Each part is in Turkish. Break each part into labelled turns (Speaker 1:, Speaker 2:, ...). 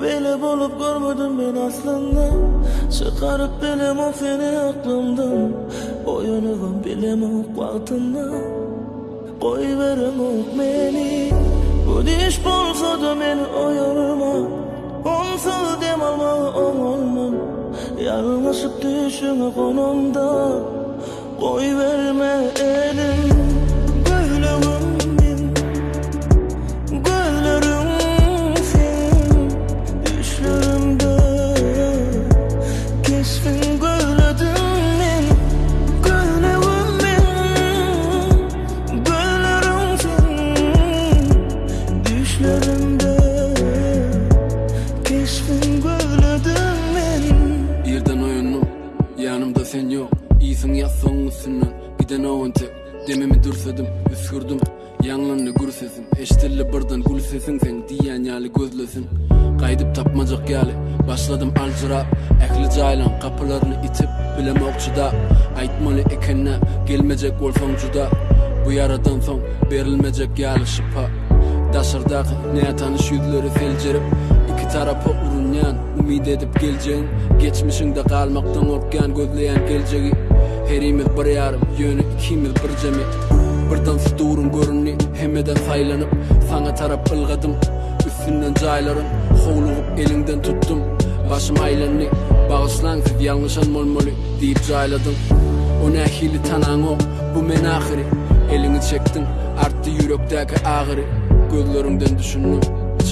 Speaker 1: Böyle bolup görmedim ben aslında. Çıkarıp bilem o seni aklımdan. Oyunu bilem o vaktında Koy verem o beni. Bu diş bolsa da beni oyalma Onsuz dem alma olmam. Yanlışıp düşüne konumda. Koy verme elim
Speaker 2: this for you. Tek Dememi dürsedim üskürdüm Yanlarını gür sesin. Eştilli birden gül sesin sen. Diyen yali gözlesin. Kaydıp tapmacak yali. Başladım alcıra Ehli caylan kapılarını itip Bilem okçuda Aytmalı ekenne Gelmeyecek olsan juda Bu yaradan son verilmeyecek yali şıpa Daşırdaki ne tanış yüzleri selcerip iki tarafa urunyan Umid edip geleceğin. Geçmişinde kalmaktan korkan gözleyen geleceği Herimiz bir yarım yönü ikimiz bir cemi. Birden sudurum görünni hemeden saylanıp Sana tarap ılgadım. Üstünden cayların Hovluğup elinden tuttum. Başım aylanni Bağışlan siz yanlışan molmoli deyip cayladım. O ne hili tanan o Bu men ahiri. Elini çektin arttı yürekteki ağrı. Gözlerinden düşündüm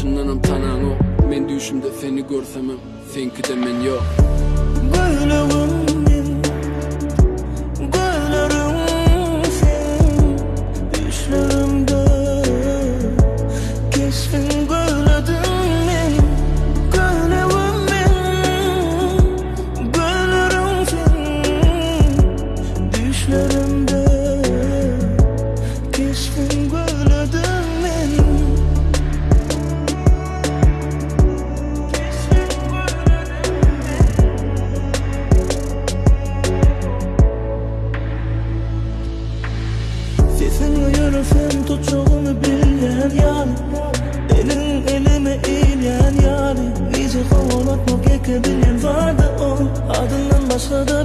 Speaker 2: Çınlanım tanan o. Men düşümde seni görsemem Senki de men yok.
Speaker 1: Güllerim vardı o. Adından başka da